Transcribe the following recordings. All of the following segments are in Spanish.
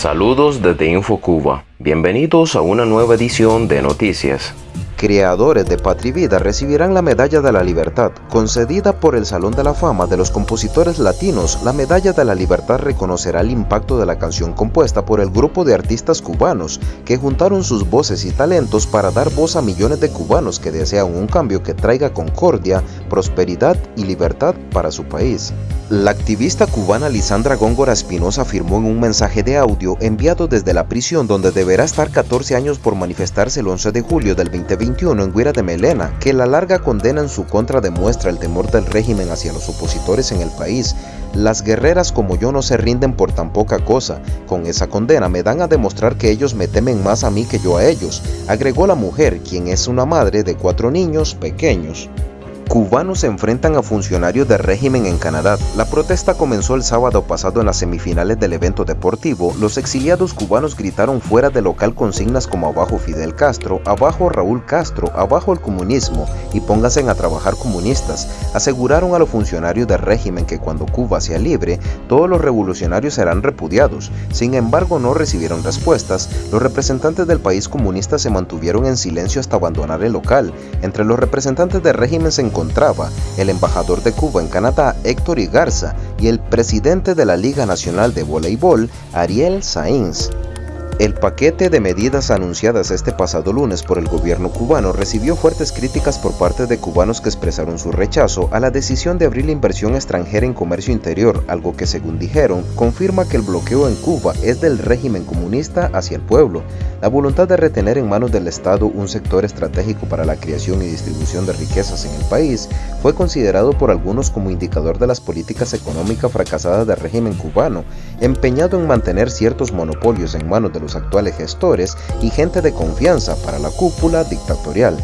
Saludos desde InfoCuba. Bienvenidos a una nueva edición de Noticias. Creadores de Patria Vida recibirán la Medalla de la Libertad, concedida por el Salón de la Fama de los Compositores Latinos. La Medalla de la Libertad reconocerá el impacto de la canción compuesta por el grupo de artistas cubanos que juntaron sus voces y talentos para dar voz a millones de cubanos que desean un cambio que traiga concordia, prosperidad y libertad para su país. La activista cubana Lisandra Góngora Espinosa afirmó en un mensaje de audio enviado desde la prisión donde deberá estar 14 años por manifestarse el 11 de julio del 2021 en Guira de Melena, que la larga condena en su contra demuestra el temor del régimen hacia los opositores en el país. Las guerreras como yo no se rinden por tan poca cosa. Con esa condena me dan a demostrar que ellos me temen más a mí que yo a ellos, agregó la mujer, quien es una madre de cuatro niños pequeños. Cubanos se enfrentan a funcionarios de régimen en Canadá. La protesta comenzó el sábado pasado en las semifinales del evento deportivo. Los exiliados cubanos gritaron fuera del local consignas como abajo Fidel Castro, abajo Raúl Castro, abajo el comunismo y pónganse a trabajar comunistas. Aseguraron a los funcionarios del régimen que cuando Cuba sea libre, todos los revolucionarios serán repudiados. Sin embargo, no recibieron respuestas. Los representantes del país comunista se mantuvieron en silencio hasta abandonar el local. Entre los representantes del régimen se encontraron el embajador de Cuba en Canadá, Héctor Igarza, y el presidente de la Liga Nacional de Voleibol, Ariel Sainz. El paquete de medidas anunciadas este pasado lunes por el gobierno cubano recibió fuertes críticas por parte de cubanos que expresaron su rechazo a la decisión de abrir la inversión extranjera en comercio interior, algo que según dijeron confirma que el bloqueo en Cuba es del régimen comunista hacia el pueblo. La voluntad de retener en manos del Estado un sector estratégico para la creación y distribución de riquezas en el país fue considerado por algunos como indicador de las políticas económicas fracasadas del régimen cubano, empeñado en mantener ciertos monopolios en manos de los actuales gestores y gente de confianza para la cúpula dictatorial.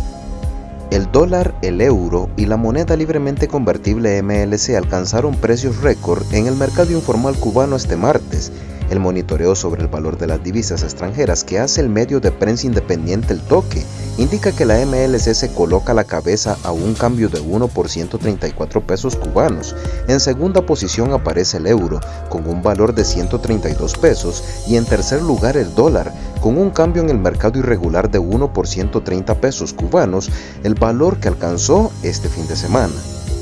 El dólar, el euro y la moneda libremente convertible MLC alcanzaron precios récord en el mercado informal cubano este martes, el monitoreo sobre el valor de las divisas extranjeras que hace el medio de prensa independiente El Toque indica que la MLC se coloca la cabeza a un cambio de 1 por 134 pesos cubanos. En segunda posición aparece el euro con un valor de 132 pesos y en tercer lugar el dólar con un cambio en el mercado irregular de 1 por 130 pesos cubanos, el valor que alcanzó este fin de semana.